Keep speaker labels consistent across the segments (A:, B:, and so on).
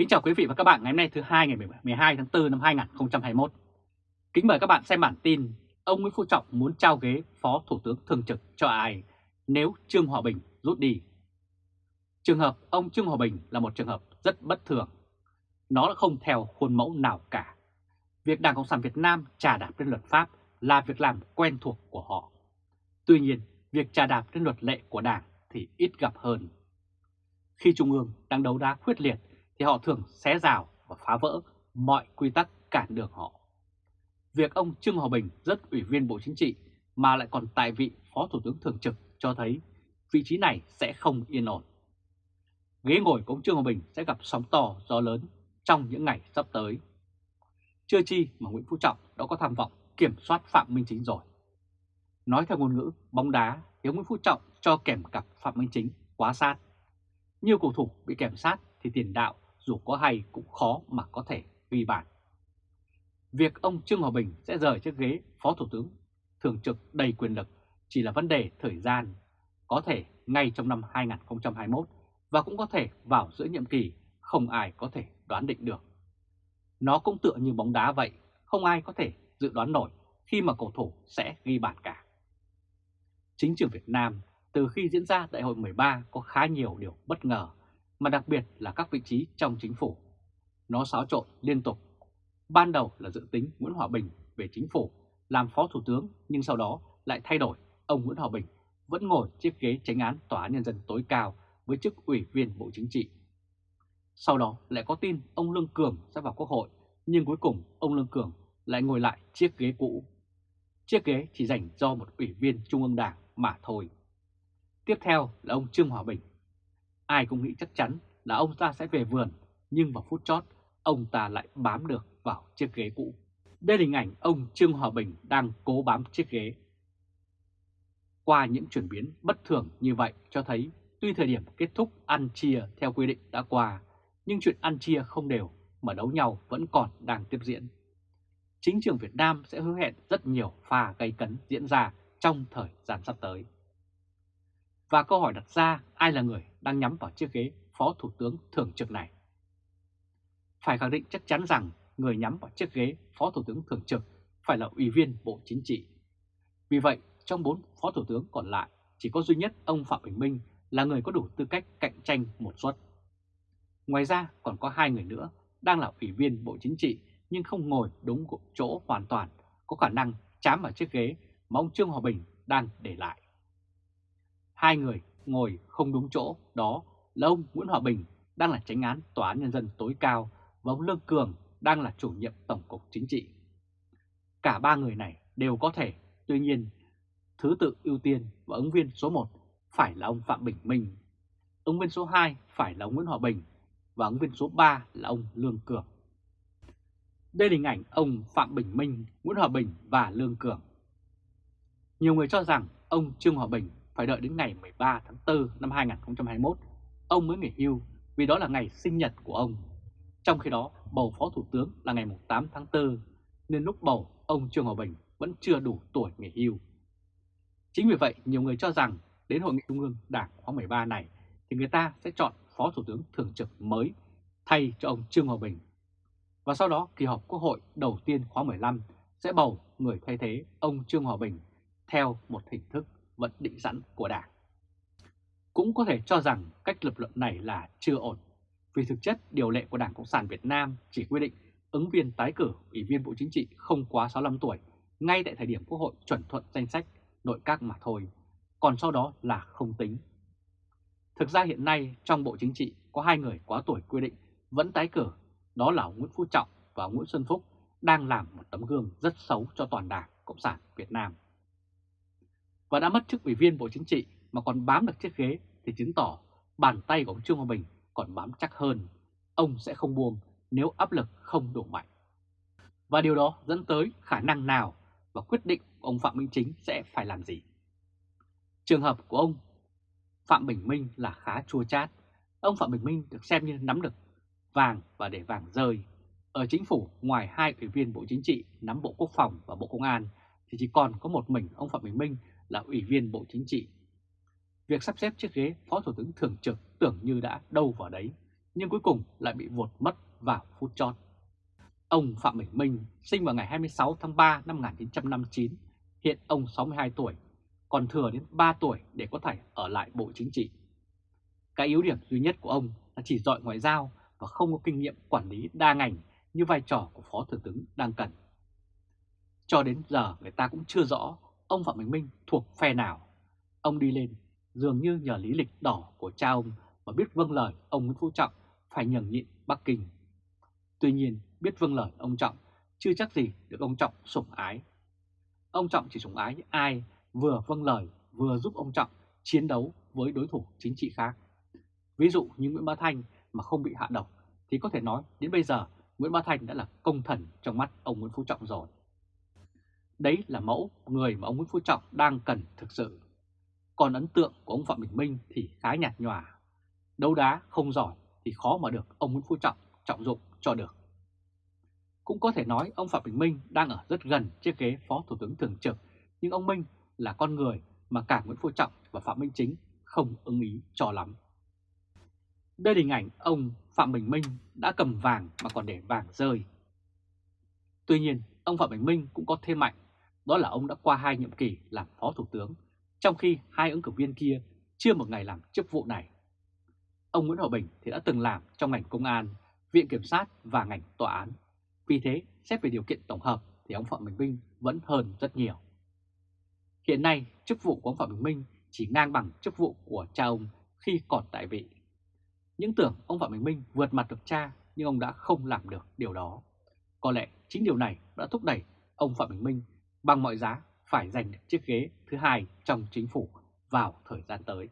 A: Kính chào quý vị và các bạn ngày hôm nay thứ hai ngày 12 tháng 4 năm 2021. Kính mời các bạn xem bản tin ông Nguyễn Phú Trọng muốn trao ghế Phó Thủ tướng Thường trực cho ai nếu Trương Hòa Bình rút đi. Trường hợp ông Trương Hòa Bình là một trường hợp rất bất thường. Nó đã không theo khuôn mẫu nào cả. Việc Đảng Cộng sản Việt Nam trà đạp lên luật pháp là việc làm quen thuộc của họ. Tuy nhiên, việc trà đạp lên luật lệ của Đảng thì ít gặp hơn. Khi Trung ương đang đấu đá quyết liệt thì họ thường xé rào và phá vỡ mọi quy tắc cản đường họ. Việc ông Trương Hòa Bình rất ủy viên Bộ Chính trị mà lại còn tại vị Phó Thủ tướng Thường trực cho thấy vị trí này sẽ không yên ổn. Ghế ngồi của ông Trương Hòa Bình sẽ gặp sóng to, gió lớn trong những ngày sắp tới. Chưa chi mà Nguyễn Phú Trọng đã có tham vọng kiểm soát Phạm Minh Chính rồi. Nói theo ngôn ngữ bóng đá thì Nguyễn Phú Trọng cho kèm cặp Phạm Minh Chính quá sát. Nhiều cầu thủ bị kèm sát thì tiền đạo dù có hay cũng khó mà có thể ghi bàn. Việc ông Trương Hòa Bình sẽ rời chiếc ghế Phó Thủ tướng thường trực đầy quyền lực chỉ là vấn đề thời gian, có thể ngay trong năm 2021 và cũng có thể vào giữa nhiệm kỳ, không ai có thể đoán định được. Nó cũng tựa như bóng đá vậy, không ai có thể dự đoán nổi khi mà cầu thủ sẽ ghi bàn cả. Chính trường Việt Nam từ khi diễn ra đại hội 13 có khá nhiều điều bất ngờ, mà đặc biệt là các vị trí trong chính phủ. Nó xáo trộn liên tục. Ban đầu là dự tính Nguyễn Hòa Bình về chính phủ, làm phó thủ tướng, nhưng sau đó lại thay đổi ông Nguyễn Hòa Bình vẫn ngồi chiếc ghế tránh án Tòa án Nhân dân tối cao với chức ủy viên Bộ Chính trị. Sau đó lại có tin ông Lương Cường sẽ vào Quốc hội, nhưng cuối cùng ông Lương Cường lại ngồi lại chiếc ghế cũ. Chiếc ghế chỉ dành cho một ủy viên Trung ương Đảng mà thôi. Tiếp theo là ông Trương Hòa Bình. Ai cũng nghĩ chắc chắn là ông ta sẽ về vườn, nhưng vào phút chót, ông ta lại bám được vào chiếc ghế cũ. Đây là hình ảnh ông Trương Hòa Bình đang cố bám chiếc ghế. Qua những chuyển biến bất thường như vậy cho thấy tuy thời điểm kết thúc ăn chia theo quy định đã qua, nhưng chuyện ăn chia không đều mà đấu nhau vẫn còn đang tiếp diễn. Chính trường Việt Nam sẽ hứa hẹn rất nhiều pha gây cấn diễn ra trong thời gian sắp tới. Và câu hỏi đặt ra ai là người đang nhắm vào chiếc ghế Phó Thủ tướng Thường trực này? Phải khẳng định chắc chắn rằng người nhắm vào chiếc ghế Phó Thủ tướng Thường trực phải là Ủy viên Bộ Chính trị. Vì vậy, trong bốn Phó Thủ tướng còn lại, chỉ có duy nhất ông Phạm Bình Minh là người có đủ tư cách cạnh tranh một suất. Ngoài ra còn có hai người nữa đang là Ủy viên Bộ Chính trị nhưng không ngồi đúng chỗ hoàn toàn, có khả năng chám vào chiếc ghế mà ông Trương Hòa Bình đang để lại. Hai người ngồi không đúng chỗ đó là ông Nguyễn Hòa Bình đang là tránh án Tòa án Nhân dân tối cao và ông Lương Cường đang là chủ nhiệm Tổng cục Chính trị. Cả ba người này đều có thể, tuy nhiên thứ tự ưu tiên và ứng viên số 1 phải là ông Phạm Bình Minh, ứng viên số 2 phải là ông Nguyễn Hòa Bình và ứng viên số 3 là ông Lương Cường. Đây là hình ảnh ông Phạm Bình Minh, Nguyễn Hòa Bình và Lương Cường. Nhiều người cho rằng ông Trương Hòa Bình phải đợi đến ngày 13 tháng 4 năm 2021 ông mới nghỉ hưu vì đó là ngày sinh nhật của ông. Trong khi đó, bầu Phó Thủ tướng là ngày 8 tháng 4 nên lúc bầu, ông Trương Hòa Bình vẫn chưa đủ tuổi nghỉ hưu. Chính vì vậy, nhiều người cho rằng đến Hội nghị Trung ương Đảng khóa 13 này thì người ta sẽ chọn Phó Thủ tướng Thường trực mới thay cho ông Trương Hòa Bình. Và sau đó, kỳ họp Quốc hội đầu tiên khóa 15 sẽ bầu người thay thế ông Trương Hòa Bình theo một hình thức vẫn định sẵn của Đảng. Cũng có thể cho rằng cách lập luận này là chưa ổn, vì thực chất điều lệ của Đảng Cộng sản Việt Nam chỉ quy định ứng viên tái cử Ủy viên Bộ Chính trị không quá 65 tuổi ngay tại thời điểm Quốc hội chuẩn thuận danh sách nội các mà thôi, còn sau đó là không tính. Thực ra hiện nay trong Bộ Chính trị có hai người quá tuổi quy định vẫn tái cử, đó là Nguyễn Phú Trọng và Nguyễn Xuân Phúc đang làm một tấm gương rất xấu cho toàn Đảng Cộng sản Việt Nam và đã mất chức ủy viên Bộ Chính trị mà còn bám được chiếc ghế thì chứng tỏ bàn tay của ông Trương Hòa Bình còn bám chắc hơn. Ông sẽ không buông nếu áp lực không đủ mạnh. Và điều đó dẫn tới khả năng nào và quyết định của ông Phạm Minh Chính sẽ phải làm gì. Trường hợp của ông Phạm Bình Minh là khá chua chát. Ông Phạm Bình Minh được xem như nắm được vàng và để vàng rơi. Ở chính phủ, ngoài hai ủy viên Bộ Chính trị nắm Bộ Quốc phòng và Bộ Công an, thì chỉ còn có một mình ông Phạm Bình Minh là Ủy viên Bộ Chính trị. Việc sắp xếp chiếc ghế Phó Thủ tướng Thường trực tưởng như đã đâu vào đấy, nhưng cuối cùng lại bị vột mất vào phút chót. Ông Phạm Bình Minh sinh vào ngày 26 tháng 3 năm 1959, hiện ông 62 tuổi, còn thừa đến 3 tuổi để có thể ở lại Bộ Chính trị. Cái yếu điểm duy nhất của ông là chỉ giỏi ngoại giao và không có kinh nghiệm quản lý đa ngành như vai trò của Phó Thủ tướng đang cần. Cho đến giờ người ta cũng chưa rõ ông Phạm Bình Minh thuộc phe nào. Ông đi lên, dường như nhờ lý lịch đỏ của cha ông và biết vâng lời ông Nguyễn Phú Trọng phải nhường nhịn Bắc Kinh. Tuy nhiên, biết vâng lời ông Trọng, chưa chắc gì được ông Trọng sủng ái. Ông Trọng chỉ sủng ái ai vừa vâng lời, vừa giúp ông Trọng chiến đấu với đối thủ chính trị khác. Ví dụ như Nguyễn Bá Thanh mà không bị hạ độc, thì có thể nói đến bây giờ Nguyễn Bá Thanh đã là công thần trong mắt ông Nguyễn Phú Trọng rồi. Đấy là mẫu người mà ông Nguyễn Phú Trọng đang cần thực sự. Còn ấn tượng của ông Phạm Bình Minh thì khá nhạt nhòa. Đấu đá không giỏi thì khó mà được ông Nguyễn Phú Trọng trọng dụng cho được. Cũng có thể nói ông Phạm Bình Minh đang ở rất gần chiếc ghế Phó Thủ tướng Thường trực, nhưng ông Minh là con người mà cả Nguyễn Phú Trọng và Phạm Minh Chính không ưng ý cho lắm. Đây là hình ảnh ông Phạm Bình Minh đã cầm vàng mà còn để vàng rơi. Tuy nhiên, ông Phạm Bình Minh cũng có thêm mạnh, đó là ông đã qua hai nhiệm kỳ làm Phó Thủ tướng, trong khi hai ứng cử viên kia chưa một ngày làm chức vụ này. Ông Nguyễn Hòa Bình thì đã từng làm trong ngành công an, viện kiểm sát và ngành tòa án. Vì thế, xét về điều kiện tổng hợp thì ông Phạm Bình Minh vẫn hơn rất nhiều. Hiện nay, chức vụ của ông Phạm Bình Minh chỉ ngang bằng chức vụ của cha ông khi còn tại vị. Những tưởng ông Phạm Bình Minh vượt mặt được cha nhưng ông đã không làm được điều đó. Có lẽ chính điều này đã thúc đẩy ông Phạm Bình Minh bằng mọi giá phải giành được chiếc ghế thứ hai trong chính phủ vào thời gian tới.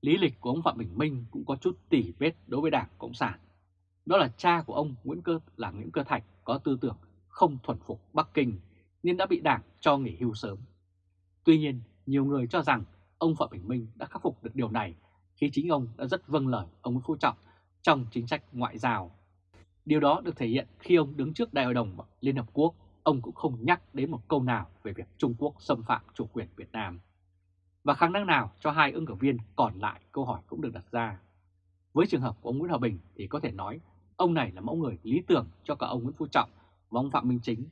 A: Lý lịch của ông Phạm Bình Minh cũng có chút tỉ vết đối với Đảng Cộng sản. Đó là cha của ông Nguyễn Cơ là Nguyễn Cơ Thạch có tư tưởng không thuần phục Bắc Kinh nên đã bị Đảng cho nghỉ hưu sớm. Tuy nhiên, nhiều người cho rằng ông Phạm Bình Minh đã khắc phục được điều này khi chính ông đã rất vâng lời ông Nguyễn Phú Trọng trong chính sách ngoại giao. Điều đó được thể hiện khi ông đứng trước Đại hội đồng Liên Hợp Quốc, ông cũng không nhắc đến một câu nào về việc Trung Quốc xâm phạm chủ quyền Việt Nam. Và khả năng nào cho hai ứng cử viên còn lại câu hỏi cũng được đặt ra. Với trường hợp của ông Nguyễn Hòa Bình thì có thể nói ông này là mẫu người lý tưởng cho cả ông Nguyễn Phú Trọng và ông Phạm Minh Chính.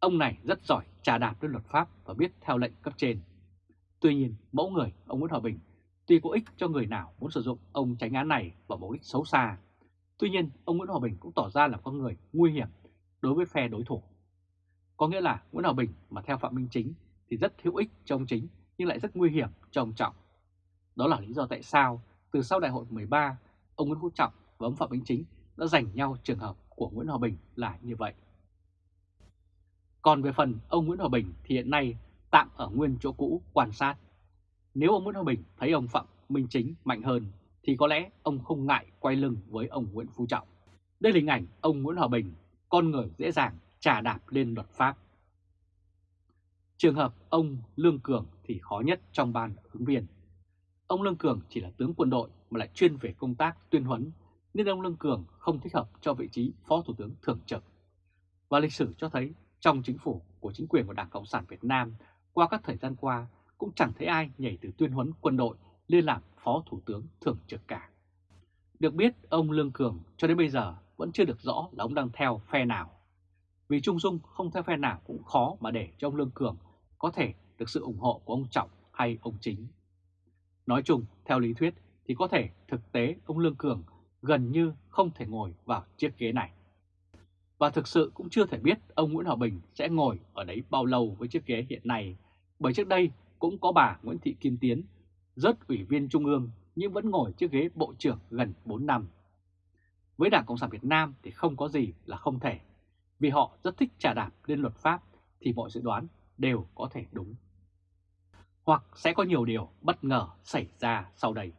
A: Ông này rất giỏi trà đạp đến luật pháp và biết theo lệnh cấp trên. Tuy nhiên, mẫu người ông Nguyễn Hòa Bình tuy có ích cho người nào muốn sử dụng ông tránh án này vào mục đích xấu xa. Tuy nhiên, ông Nguyễn Hòa Bình cũng tỏ ra là con người nguy hiểm đối với phe đối thủ. Có nghĩa là Nguyễn Hòa Bình mà theo Phạm Minh Chính thì rất hữu ích cho ông Chính nhưng lại rất nguy hiểm cho ông Trọng. Đó là lý do tại sao từ sau đại hội 13, ông Nguyễn Phú Trọng và ông Phạm Minh Chính đã giành nhau trường hợp của Nguyễn Hòa Bình là như vậy. Còn về phần ông Nguyễn Hòa Bình thì hiện nay tạm ở nguyên chỗ cũ quan sát. Nếu ông Nguyễn Hòa Bình thấy ông Phạm Minh Chính mạnh hơn thì có lẽ ông không ngại quay lưng với ông Nguyễn Phú Trọng. Đây là hình ảnh ông Nguyễn Hòa Bình, con người dễ dàng trà đạp lên luật pháp. Trường hợp ông Lương Cường thì khó nhất trong ban ứng viên. Ông Lương Cường chỉ là tướng quân đội mà lại chuyên về công tác tuyên huấn, nên ông Lương Cường không thích hợp cho vị trí Phó Thủ tướng Thường trực. Và lịch sử cho thấy trong chính phủ của chính quyền của Đảng Cộng sản Việt Nam qua các thời gian qua cũng chẳng thấy ai nhảy từ tuyên huấn quân đội lên làm Phó Thủ tướng Thường trực cả. Được biết, ông Lương Cường cho đến bây giờ vẫn chưa được rõ là ông đang theo phe nào. Vì Trung Dung không theo phe nào cũng khó mà để cho ông Lương Cường có thể được sự ủng hộ của ông Trọng hay ông Chính. Nói chung, theo lý thuyết thì có thể thực tế ông Lương Cường gần như không thể ngồi vào chiếc ghế này. Và thực sự cũng chưa thể biết ông Nguyễn Hòa Bình sẽ ngồi ở đấy bao lâu với chiếc ghế hiện nay, bởi trước đây cũng có bà Nguyễn Thị Kim Tiến, rất ủy viên Trung ương nhưng vẫn ngồi chiếc ghế Bộ trưởng gần 4 năm. Với Đảng Cộng sản Việt Nam thì không có gì là không thể, vì họ rất thích trả đạp lên luật pháp thì mọi dự đoán đều có thể đúng. Hoặc sẽ có nhiều điều bất ngờ xảy ra sau đây.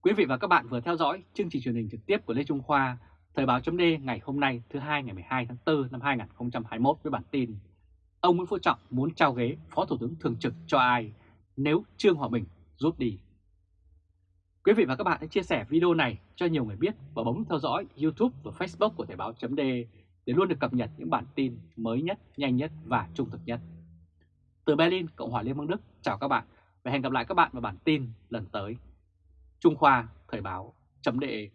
A: Quý vị và các bạn vừa theo dõi chương trình truyền hình trực tiếp của Lê Trung Khoa, Thời báo chấm ngày hôm nay thứ hai ngày 12 tháng 4 năm 2021 với bản tin Ông Nguyễn Phú Trọng muốn trao ghế Phó Thủ tướng Thường trực cho ai nếu Trương Hòa Bình rút đi. Quý vị và các bạn hãy chia sẻ video này cho nhiều người biết và bấm theo dõi YouTube và Facebook của Thời báo .de để luôn được cập nhật những bản tin mới nhất, nhanh nhất và trung thực nhất. Từ Berlin, Cộng hòa Liên bang Đức, chào các bạn và hẹn gặp lại các bạn vào bản tin lần tới. Trung Khoa Thời báo, .de